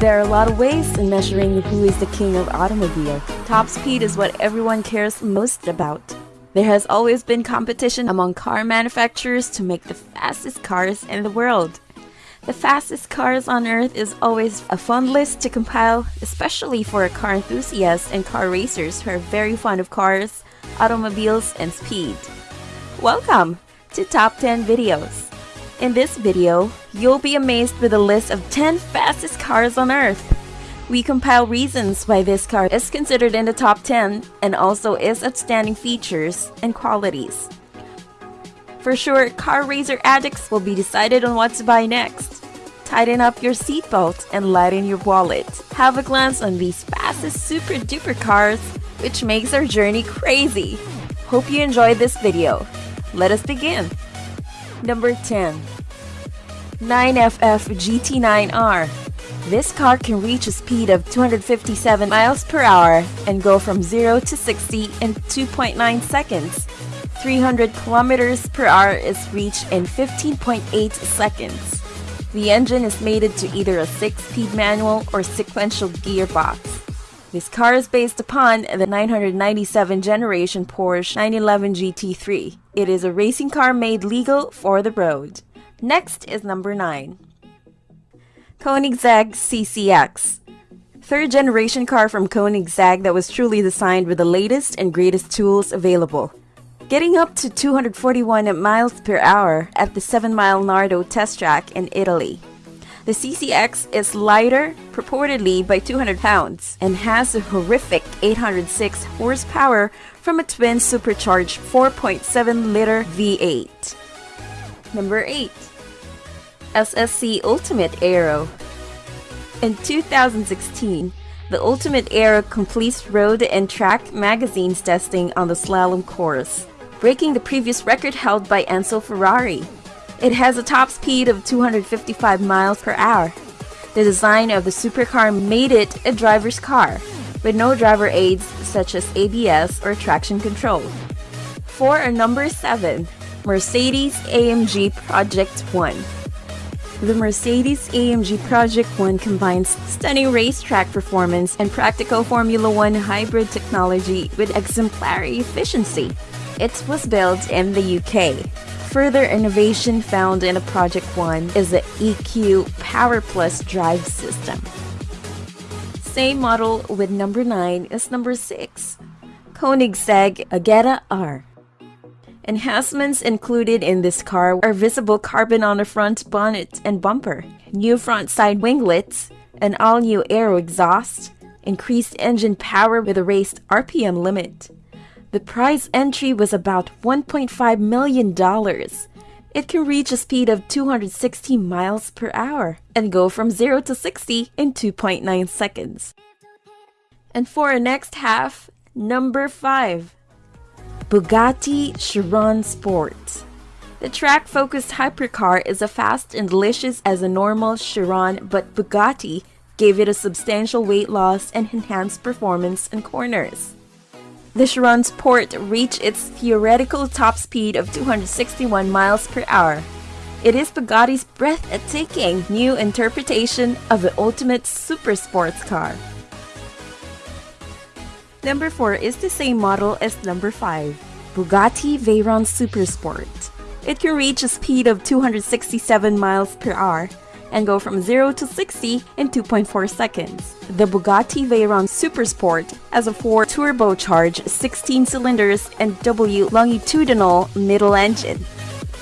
There are a lot of ways in measuring who is the king of automobile. Top speed is what everyone cares most about. There has always been competition among car manufacturers to make the fastest cars in the world. The fastest cars on earth is always a fun list to compile, especially for car enthusiasts and car racers who are very fond of cars, automobiles, and speed. Welcome to Top 10 Videos. In this video, you'll be amazed with a list of 10 fastest cars on earth. We compile reasons why this car is considered in the top 10 and also its outstanding features and qualities. For sure, car racer addicts will be decided on what to buy next. Tighten up your seatbelt and lighten your wallet. Have a glance on these fastest super duper cars, which makes our journey crazy. Hope you enjoyed this video. Let us begin. Number 10 9FF GT9R This car can reach a speed of 257 miles per hour and go from 0 to 60 in 2.9 seconds. 300 kilometers per hour is reached in 15.8 seconds. The engine is mated to either a 6-speed manual or sequential gearbox. This car is based upon the 997 generation Porsche 911 GT3. It is a racing car made legal for the road. Next is number 9. Koenigsegg CCX. Third generation car from Koenigsegg that was truly designed with the latest and greatest tools available getting up to 241 miles per hour at the 7 Mile Nardo test track in Italy. The CCX is lighter, purportedly by 200 pounds, and has a horrific 806 horsepower from a twin supercharged 4.7 liter V8. Number 8. SSC Ultimate Aero. In 2016, the Ultimate Aero completes road and track magazines testing on the slalom course breaking the previous record held by Enzo Ferrari. It has a top speed of 255 miles per hour. The design of the supercar made it a driver's car, with no driver aids such as ABS or traction control. For a number 7, Mercedes AMG Project 1. The Mercedes AMG Project 1 combines stunning racetrack performance and practical Formula One hybrid technology with exemplary efficiency. It was built in the UK. Further innovation found in a Project One is the EQ Power Plus drive system. Same model with number 9 is number 6, Koenigsegg Agera R. Enhancements included in this car are visible carbon on the front bonnet and bumper, new front side winglets, an all-new aero exhaust, increased engine power with a raised RPM limit, the prize entry was about $1.5 million. It can reach a speed of 260 miles per hour and go from 0 to 60 in 2.9 seconds. And for our next half, number 5 Bugatti Chiron Sport. The track focused hypercar is as fast and delicious as a normal Chiron, but Bugatti gave it a substantial weight loss and enhanced performance in corners. The Chiron Sport reached its theoretical top speed of 261 miles per hour. It is Bugatti's breathtaking new interpretation of the ultimate super sports car. Number 4 is the same model as number 5, Bugatti Veyron Supersport. It can reach a speed of 267 miles per hour and go from 0 to 60 in 2.4 seconds. The Bugatti Veyron Supersport has a 4 turbocharged 16 cylinders and W longitudinal middle engine.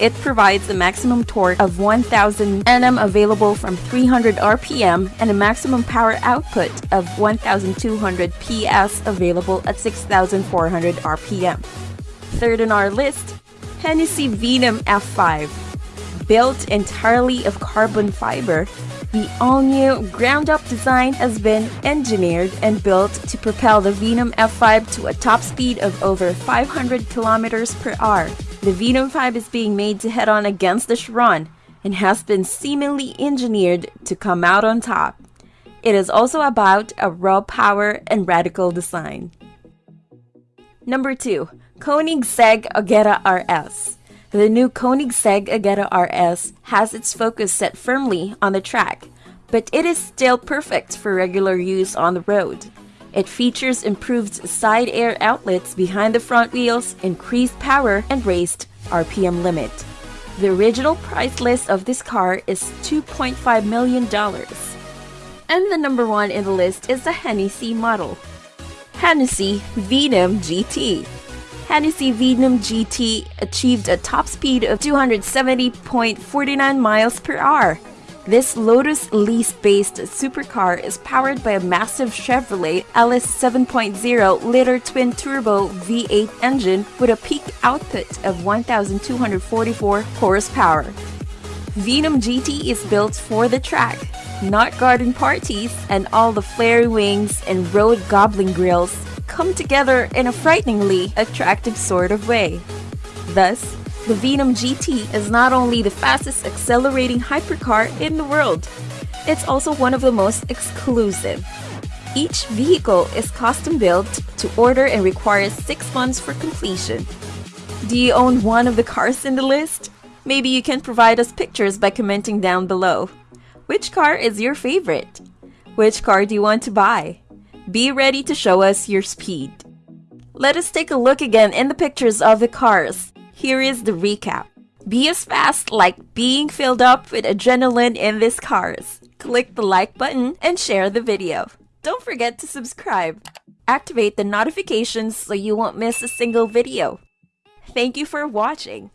It provides a maximum torque of 1000 Nm available from 300 RPM and a maximum power output of 1200 PS available at 6400 RPM. Third on our list, Hennessy Venom F5 built entirely of carbon fiber, the all-new ground-up design has been engineered and built to propel the Venom F5 to a top speed of over 500 kilometers per hour. The Venom 5 is being made to head on against the Chiron and has been seemingly engineered to come out on top. It is also about a raw power and radical design. Number 2. Koenigsegg Agera RS the new Koenigsegg Agera RS has its focus set firmly on the track, but it is still perfect for regular use on the road. It features improved side air outlets behind the front wheels, increased power, and raised RPM limit. The original price list of this car is $2.5 million. And the number one in the list is the Hennessy model. Hennessy Venom GT. Hennessy Venom GT achieved a top speed of 270.49 miles per hour. This Lotus Elise-based supercar is powered by a massive Chevrolet LS 7.0 liter twin-turbo V8 engine with a peak output of 1,244 horsepower. Venom GT is built for the track, not garden parties, and all the flare wings and road goblin grills come together in a frighteningly attractive sort of way. Thus, the Venom GT is not only the fastest accelerating hypercar in the world, it's also one of the most exclusive. Each vehicle is custom built to order and requires 6 months for completion. Do you own one of the cars in the list? Maybe you can provide us pictures by commenting down below. Which car is your favorite? Which car do you want to buy? Be ready to show us your speed. Let us take a look again in the pictures of the cars. Here is the recap. Be as fast like being filled up with adrenaline in these cars. Click the like button and share the video. Don't forget to subscribe. Activate the notifications so you won't miss a single video. Thank you for watching.